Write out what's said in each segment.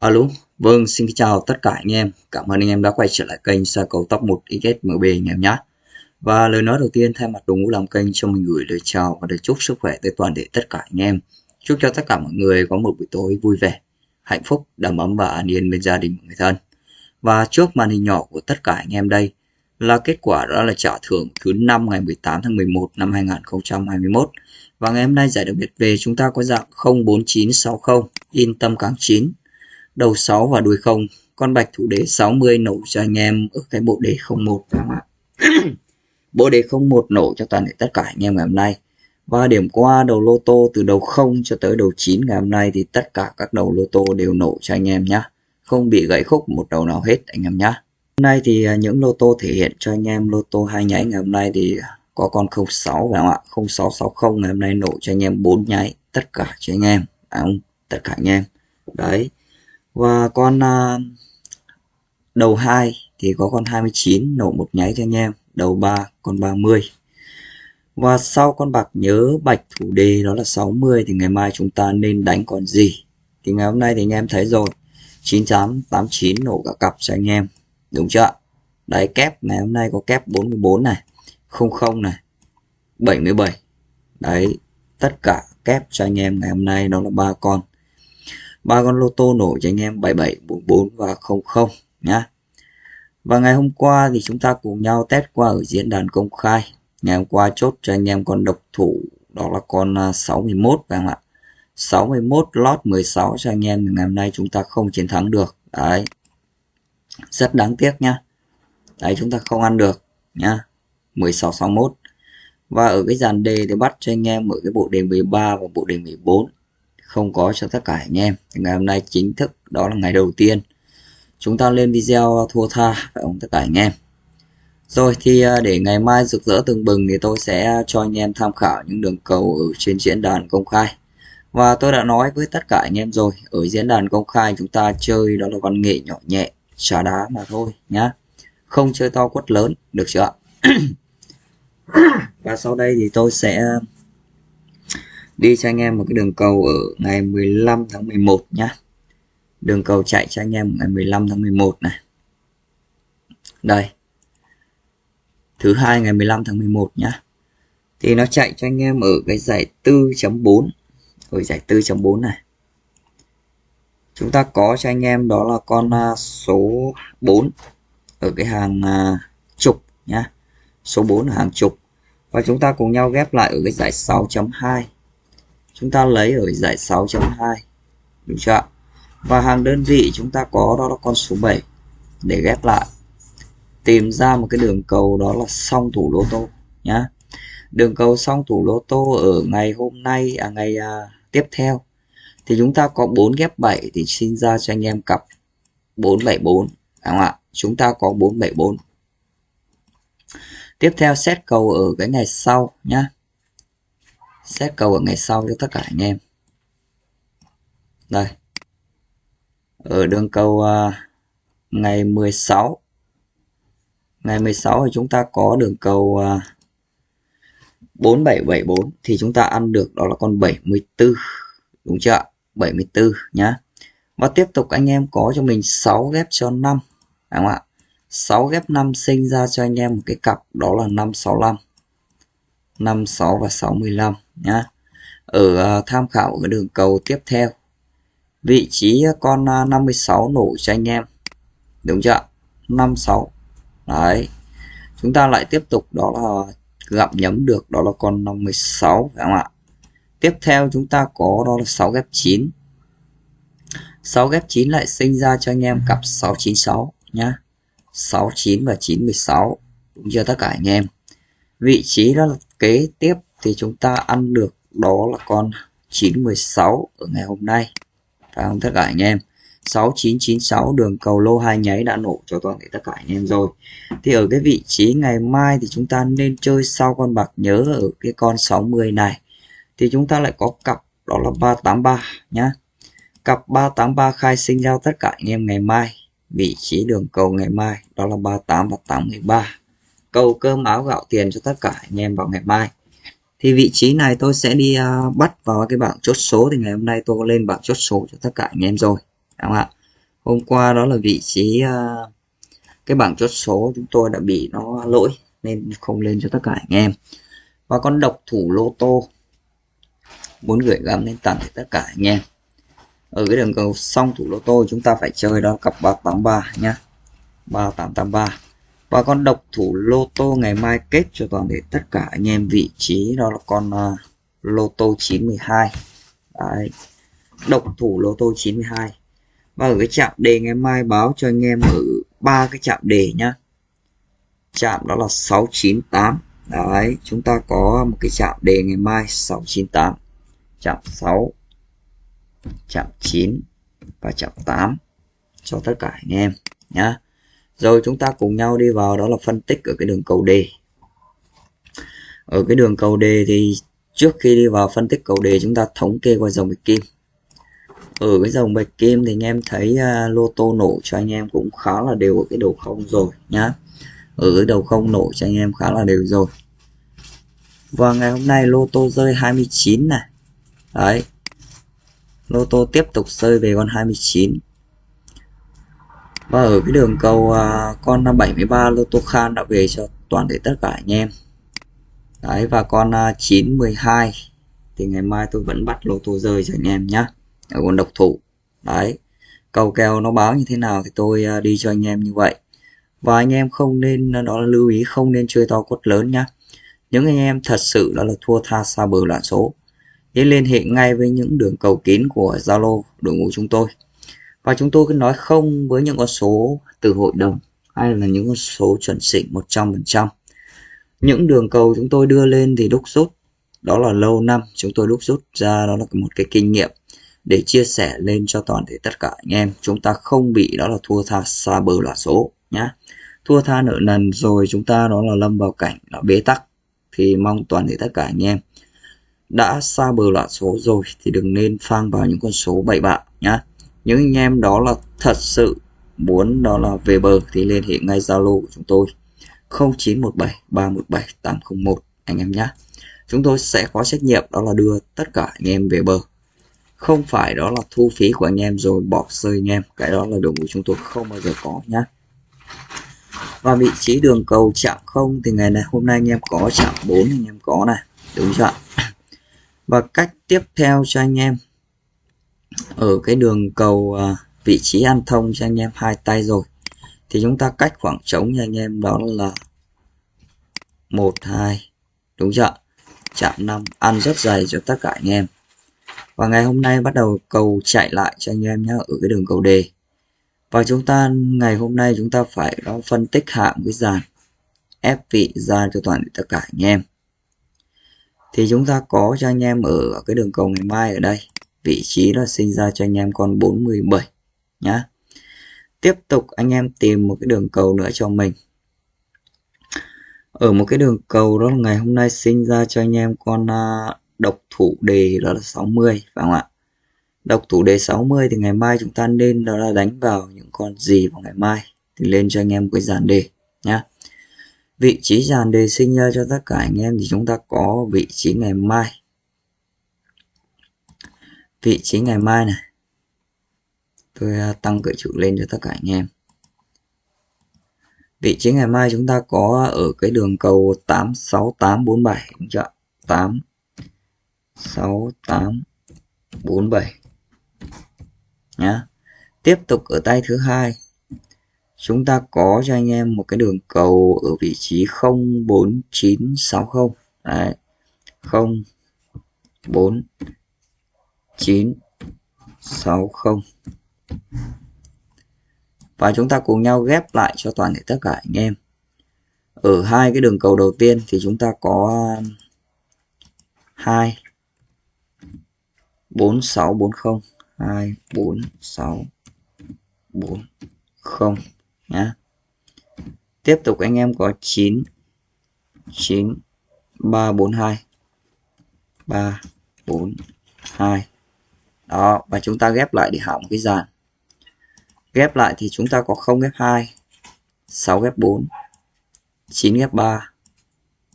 Alo, vâng xin chào tất cả anh em. Cảm ơn anh em đã quay trở lại kênh Sa cầu Top 1 XSMB anh em nhé. Và lời nói đầu tiên thay mặt đội ngũ làm kênh cho mình gửi lời chào và lời chúc sức khỏe tới toàn thể tất cả anh em. Chúc cho tất cả mọi người có một buổi tối vui vẻ, hạnh phúc, đầm ấm và an yên bên gia đình và người thân. Và trước màn hình nhỏ của tất cả anh em đây là kết quả đó là trả thưởng thứ năm ngày 18 tháng 11 năm 2021. Và ngày hôm nay giải đặc biệt về chúng ta có dạng 04960 in tâm kháng 9 đầu 6 và đuôi 0 con bạch thủ đế 60 nổ cho anh em ở cái bộ đề 01 phải không ạ? Bộ đề 01 nổ cho toàn thể tất cả anh em ngày hôm nay. Và điểm qua đầu lô tô từ đầu 0 cho tới đầu 9 ngày hôm nay thì tất cả các đầu lô tô đều nổ cho anh em nhé không bị gãy khúc một đầu nào hết anh em nhé hôm nay thì à, những lô tô thể hiện cho anh em lô tô hai nháy ngày hôm nay thì có con 06 phải không ạ? 0660 ngày hôm nay nổ cho anh em 4 nháy tất cả cho anh em. Phải không, tất cả anh em. Đấy và con uh, đầu 2 thì có con 29 nổ một nháy cho anh em đầu 3 con 30 và sau con bạc nhớ bạch thủ đề đó là 60 thì ngày mai chúng ta nên đánh còn gì? Thì ngày hôm nay thì anh em thấy rồi 9889 nổ cả cặp cho anh em đúng chưa đấy kép ngày hôm nay có kép 44 này 00 này 77 đấy tất cả kép cho anh em ngày hôm nay đó là ba con ba con lô tô nổ cho anh em 7744 và 00 nhá. Và ngày hôm qua thì chúng ta cùng nhau test qua ở diễn đàn công khai. Ngày hôm qua chốt cho anh em con độc thủ, đó là con à, 61 phải không ạ? 61 lót 16 cho anh em, ngày hôm nay chúng ta không chiến thắng được. Đấy. Rất đáng tiếc nhá. Đấy, chúng ta không ăn được, nhá. 16 61. Và ở cái dàn đề thì bắt cho anh em ở cái bộ đề 13 và bộ đề 14 không có cho tất cả anh em. Thì ngày hôm nay chính thức, đó là ngày đầu tiên chúng ta lên video thua tha phải không tất cả anh em. Rồi thì à, để ngày mai rực rỡ từng bừng thì tôi sẽ cho anh em tham khảo những đường cầu ở trên diễn đàn công khai. Và tôi đã nói với tất cả anh em rồi, ở diễn đàn công khai chúng ta chơi đó là văn nghệ nhỏ nhẹ xả đá mà thôi nhá. Không chơi to quất lớn, được chưa và sau đây thì tôi sẽ đi cho anh em một cái đường cầu ở ngày 15 tháng 11 nhá. Đường cầu chạy cho anh em ngày 15 tháng 11 này. Đây. Thứ hai ngày 15 tháng 11 nhá. Thì nó chạy cho anh em ở cái giải 4.4 ở giải 4.4 này. Chúng ta có cho anh em đó là con à, số 4 ở cái hàng à, trục nhá. Số 4 ở hàng trục. Và chúng ta cùng nhau ghép lại ở cái giải 6.2 chúng ta lấy ở giải 6.2 đúng chưa và hàng đơn vị chúng ta có đó là con số 7 để ghép lại. Tìm ra một cái đường cầu đó là song thủ lô tô nhá. Đường cầu song thủ lô tô ở ngày hôm nay à ngày à, tiếp theo. Thì chúng ta có 4 ghép 7 thì xin ra cho anh em cặp 474 đúng không ạ? Chúng ta có 474 tiếp theo xét cầu ở cái ngày sau nhá xét cầu ở ngày sau cho tất cả anh em. Đây. Ở đường cầu uh, à, ngày 16 ngày 16 thì chúng ta có đường cầu uh, 4774 thì chúng ta ăn được đó là con 74 đúng chưa 74 nhá. Và tiếp tục anh em có cho mình 6 ghép cho 5 đúng không ạ? 6 ghép 5 sinh ra cho anh em một cái cặp đó là 565 56 và 65 nhá. Ở ờ, tham khảo cái đường cầu tiếp theo. Vị trí ờ, con ờ, 56 nổ cho anh em. Đúng chưa 56 đấy. Chúng ta lại tiếp tục, đó là gặp nhấm được, đó là con 56 phải không ạ? Tiếp theo chúng ta có, đó là 6 ghép 9 6 ghép 9 lại sinh ra cho anh em cặp 696 nhá. 69 và 916 đúng chưa tất cả anh em? Vị trí đó là kế tiếp thì chúng ta ăn được đó là con 916 ở ngày hôm nay. Phải không tất cả anh em? 6996 đường cầu lô hai nháy đã nổ cho toàn thể tất cả anh em rồi. Thì ở cái vị trí ngày mai thì chúng ta nên chơi sau con bạc nhớ ở cái con 60 này. Thì chúng ta lại có cặp, đó là 383 nhá. Cặp 383 khai sinh giao tất cả anh em ngày mai. Vị trí đường cầu ngày mai, đó là 38 và 83 cầu cơm áo gạo tiền cho tất cả anh em vào ngày mai thì vị trí này tôi sẽ đi uh, bắt vào cái bảng chốt số thì ngày hôm nay tôi lên bảng chốt số cho tất cả anh em rồi đúng không ạ? Hôm qua đó là vị trí uh, cái bảng chốt số chúng tôi đã bị nó lỗi nên không lên cho tất cả anh em. Và con độc thủ lô tô muốn gửi gắm lên tặng tất cả anh em. Ở cái đường cầu xong thủ lô tô chúng ta phải chơi đó cặp 383 nhá. 3883 và con độc thủ lô tô ngày mai kết cho toàn thể tất cả anh em vị trí đó là con uh, lô tô 92 Đấy. độc thủ lô tô 92 và ở cái chạm đề ngày mai báo cho anh em ở ba cái chạm đề nhá. Chạm đó là 698 đấy chúng ta có một cái chạm đề ngày mai 698 chạm 6 chạm 9 và chạm 8 cho tất cả anh em nhá rồi chúng ta cùng nhau đi vào đó là phân tích ở cái đường cầu đề. Ở cái đường cầu đề thì trước khi đi vào phân tích cầu đề chúng ta thống kê qua dòng bạch kim. Ở cái dòng bạch kim thì anh em thấy uh, lô tô nổ cho anh em cũng khá là đều ở cái đầu không rồi nhá. Ở cái đầu không nổ cho anh em khá là đều rồi. Và ngày hôm nay lô tô rơi 29 này. Đấy. Lô tô tiếp tục rơi về con 29 và ở cái đường cầu uh, con 73 lô tô khan đã về cho toàn thể tất cả anh em. Đấy và con à, uh, 912 thì ngày mai tôi vẫn bắt lô tô rơi cho anh em nhá. Ở con độc thủ. Đấy cầu kèo nó báo như thế nào thì tôi uh, đi cho anh em như vậy. Và anh em không nên đó là lưu ý không nên chơi to quất lớn nhá. Những anh em thật sự đó là thua tha xa bờ loạn số. Thì liên hệ ngay với những đường cầu kín của Zalo đội ngũ chúng tôi và chúng tôi cứ nói không với những con số từ hội đồng hay là những con số chuẩn xịn 100% những đường cầu chúng tôi đưa lên thì đúc rút, đó là lâu năm chúng tôi đúc rút ra, đó là một cái kinh nghiệm để chia sẻ lên cho toàn thể tất cả anh em. Chúng ta không bị đó là thua tha xa bờ là số nhá. Thua tha nợ nần rồi chúng ta đó là lâm vào cảnh là bế tắc. Thì mong toàn thể tất cả anh em đã xa bờ loạn số rồi thì đừng nên phang vào những con số bậy bạ nhá những anh em đó là thật sự muốn đó là về bờ thì liên hệ ngay Zalo của chúng tôi. 0917 317 801 anh em nhé. Chúng tôi sẽ có trách nhiệm đó là đưa tất cả anh em về bờ không phải đó là thu phí của anh em rồi bỏ rơi anh em, cái đó là đội ngũ chúng tôi không bao giờ có nhé. Và vị trí đường cầu chạm không thì ngày này, hôm nay anh em có chạm 4 anh em có này, đúng chưa và cách tiếp theo cho anh em ở cái đường cầu à, vị trí ăn thông cho anh em hai tay rồi. Thì chúng ta cách khoảng trống cho anh em đó là một hai đúng chưa chạm 5 ăn rất dày cho tất cả anh em. Và ngày hôm nay bắt đầu cầu chạy lại cho anh em nhé ở cái đường cầu đề. Và chúng ta ngày hôm nay chúng ta phải đó phân tích hạm cái dàn ép vị ra cho toàn tất cả anh em. Thì chúng ta có cho anh em ở cái đường cầu ngày mai ở đây vị trí là sinh ra cho anh em con 47 nhá. Tiếp tục anh em tìm một cái đường cầu nữa cho mình. Ở một cái đường cầu đó là ngày hôm nay sinh ra cho anh em con à, độc thủ đề đó là 60 phải không ạ? Độc thủ đề 60 thì ngày mai chúng ta nên đó là đánh vào những con gì vào ngày mai thì lên cho anh em cái dàn đề, nhá. Vị trí dàn đề sinh ra cho tất cả anh em thì chúng ta có vị trí ngày mai vị trí ngày mai này. Tôi à, tăng cỡ chữ lên cho tất cả anh em. Vị trí ngày mai chúng ta có ở cái đường cầu 86847 đúng chưa 8 6 8 4 7 nhá. Tiếp tục ở tay thứ hai. Chúng ta có cho anh em một cái đường cầu ở vị trí 04960 đấy. 0 4 9 60 và chúng ta cùng nhau ghép lại cho toàn thể tất cả anh em. Ở hai cái đường cầu đầu tiên thì chúng ta có 2 4640 2440 nhá. Tiếp tục anh em có 9 9 342 342 đó, và chúng ta ghép lại để hỏng cái dàn. Ghép lại thì chúng ta có 0 ghép 2 6 ghép 4 9 ghép 3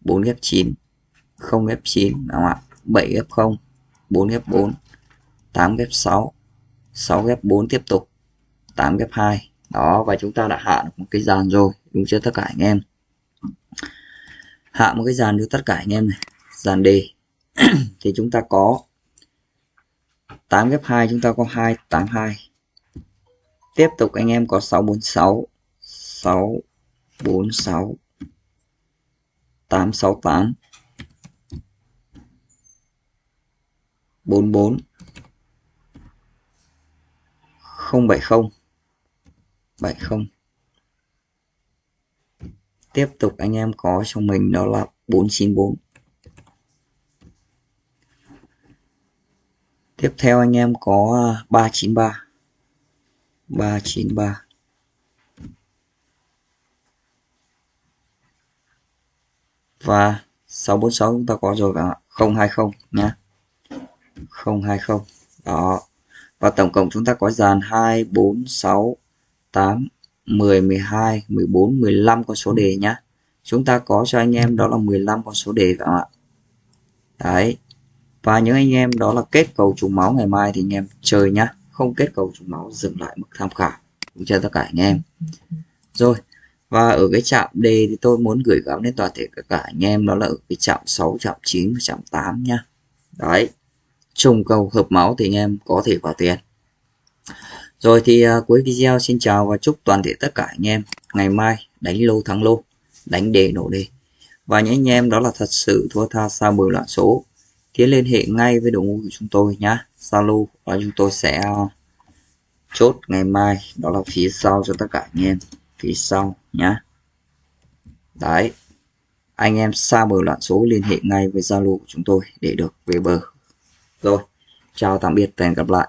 4 ghép 9 0 ghép 9 đúng không ạ? 7 ghép 0 4 ghép 4 8 ghép 6 6 ghép 4 tiếp tục 8 ghép 2 đó, và chúng ta đã hạ được một cái dàn rồi, đúng chưa tất cả anh em? Hạ một cái dàn cho tất cả anh em này, dàn đề thì chúng ta có 8 ghép 2 chúng ta có 282 tiếp tục anh em có 646 646 868 44 070 70 tiếp tục anh em có cho mình đó là 494 tiếp theo anh em có à, 393 393 và 646 chúng ta có rồi cả 020 nhé. 020 đó. Và tổng cộng chúng ta có dàn 2 4 6 8 10 12 14 15 con số đề nhá chúng ta có cho anh em đó là 15 con số đề các bạn ạ. Đấy và những anh em đó là kết cầu trùng máu ngày mai thì anh em chơi nhá. Không kết cầu trùng máu dừng lại mức tham khảo. Cho tất cả anh em. Rồi và ở cái chạm D thì tôi muốn gửi gắm đến toàn thể tất cả anh em đó là ở cái chạm 6 chạm 9 và chạm 8 nhá. Đấy. Trùng cầu hợp máu thì anh em có thể vào tiền. Rồi thì uh, cuối video xin chào và chúc toàn thể tất cả anh em ngày mai đánh lô thắng lô đánh đề nổ đề và những anh em đó là thật sự thua tha xa mười loạn số thì liên hệ ngay với đội ngũ của chúng tôi nhá. Zalo và chúng tôi sẽ ờ, chốt ngày mai. Đó là phía sau cho tất cả anh em. Phía sau nhá. Đấy. Anh em xa bờ loạn số liên hệ ngay với Zalo của chúng tôi để được về bờ. Rồi. Chào tạm biệt và hẹn gặp lại.